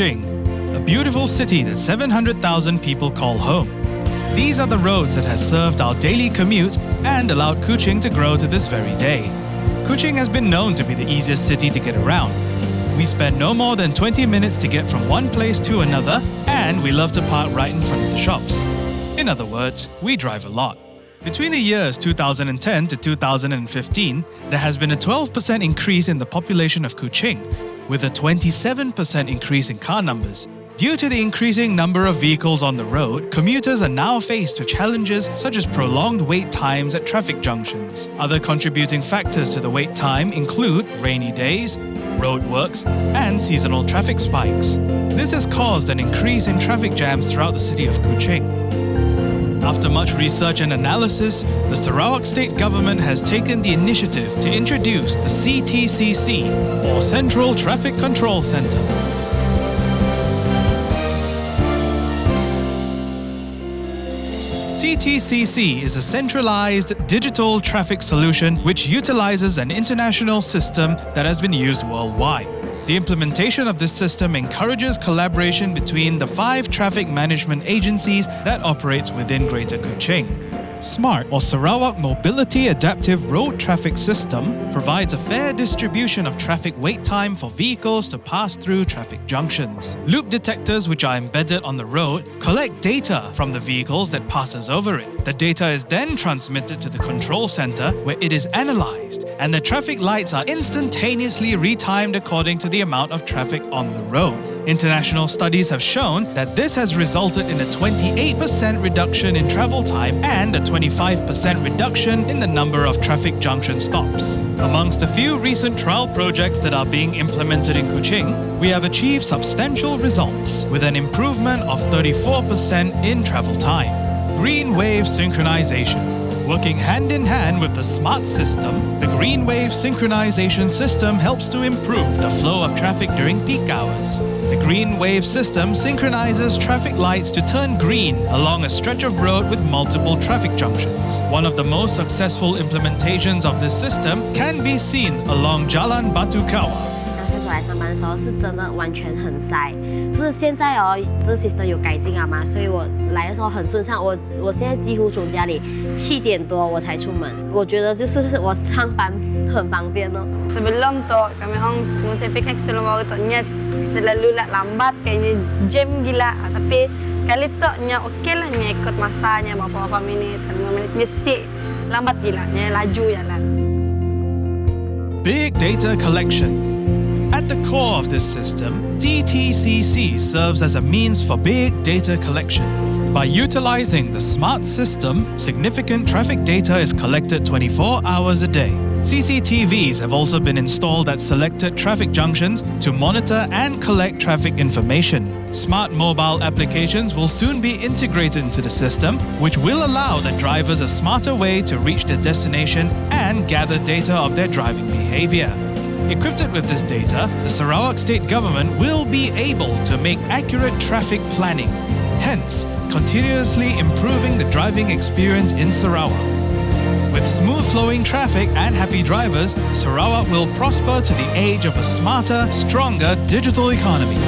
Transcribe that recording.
Kuching, a beautiful city that 700,000 people call home. These are the roads that has served our daily commute and allowed Kuching to grow to this very day. Kuching has been known to be the easiest city to get around. We spend no more than 20 minutes to get from one place to another, and we love to park right in front of the shops. In other words, we drive a lot. Between the years 2010 to 2015, there has been a 12% increase in the population of Kuching, with a 27% increase in car numbers. Due to the increasing number of vehicles on the road, commuters are now faced with challenges such as prolonged wait times at traffic junctions. Other contributing factors to the wait time include rainy days, roadworks, and seasonal traffic spikes. This has caused an increase in traffic jams throughout the city of Kuching. After much research and analysis, the Sarawak state government has taken the initiative to introduce the CTCC, or Central Traffic Control Centre. CTCC is a centralized digital traffic solution which utilizes an international system that has been used worldwide. The implementation of this system encourages collaboration between the five traffic management agencies that operates within Greater Kuching. SMART, or Sarawak Mobility Adaptive Road Traffic System, provides a fair distribution of traffic wait time for vehicles to pass through traffic junctions. Loop detectors which are embedded on the road collect data from the vehicles that passes over it. The data is then transmitted to the control center where it is analyzed and the traffic lights are instantaneously retimed according to the amount of traffic on the road. International studies have shown that this has resulted in a 28% reduction in travel time and a 25% reduction in the number of traffic junction stops. Amongst a few recent trial projects that are being implemented in Kuching, we have achieved substantial results with an improvement of 34% in travel time. Green wave synchronization. Working hand in hand with the smart system, the Green Wave synchronization system helps to improve the flow of traffic during peak hours. The Green Wave system synchronizes traffic lights to turn green along a stretch of road with multiple traffic junctions. One of the most successful implementations of this system can be seen along Jalan Batu Kawah. 的时候是真的完全很塞，是现在哦，这些都有改进了嘛，所以我来的时候很顺畅。我我现在几乎从家里七点多我才出门，我觉得就是我上班很方便哦。特别冷多，特别好，我特别开心咯。我等一下，这里路叻，慢巴，开呢 jam 几啦，特别，开哩托，呢 OK 啦，呢，cut masa 呢，冇冇冇 minit, 5 minit nya si lambat gila nya laju ya lah. Big data collection At the core of this system, CTCC serves as a means for big data collection. By utilizing the smart system, significant traffic data is collected 24 hours a day. CCTVs have also been installed at selected traffic junctions to monitor and collect traffic information. Smart mobile applications will soon be integrated into the system, which will allow the drivers a smarter way to reach their destination and gather data of their driving behavior. Equipped with this data, the Sarawak state government will be able to make accurate traffic planning, hence continuously improving the driving experience in Sarawak. With smooth flowing traffic and happy drivers, Sarawak will prosper to the age of a smarter, stronger digital economy.